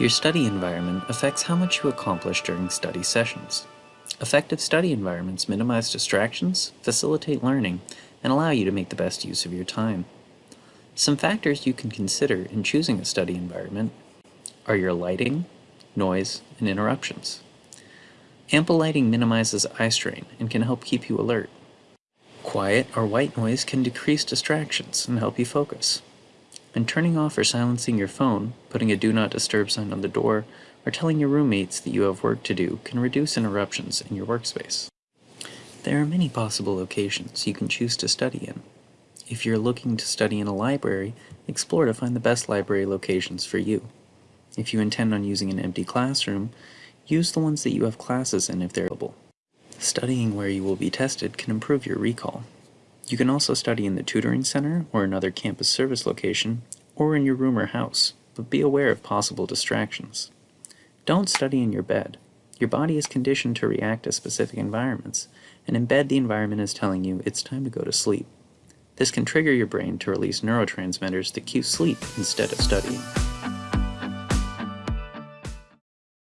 Your study environment affects how much you accomplish during study sessions. Effective study environments minimize distractions, facilitate learning, and allow you to make the best use of your time. Some factors you can consider in choosing a study environment are your lighting, noise, and interruptions. Ample lighting minimizes eye strain and can help keep you alert. Quiet or white noise can decrease distractions and help you focus. And turning off or silencing your phone, putting a do not disturb sign on the door, or telling your roommates that you have work to do can reduce interruptions in your workspace. There are many possible locations you can choose to study in. If you're looking to study in a library, explore to find the best library locations for you. If you intend on using an empty classroom, use the ones that you have classes in if they're available. Studying where you will be tested can improve your recall. You can also study in the tutoring center or another campus service location, or in your room or house, but be aware of possible distractions. Don't study in your bed. Your body is conditioned to react to specific environments, and in bed the environment is telling you it's time to go to sleep. This can trigger your brain to release neurotransmitters that cue sleep instead of studying.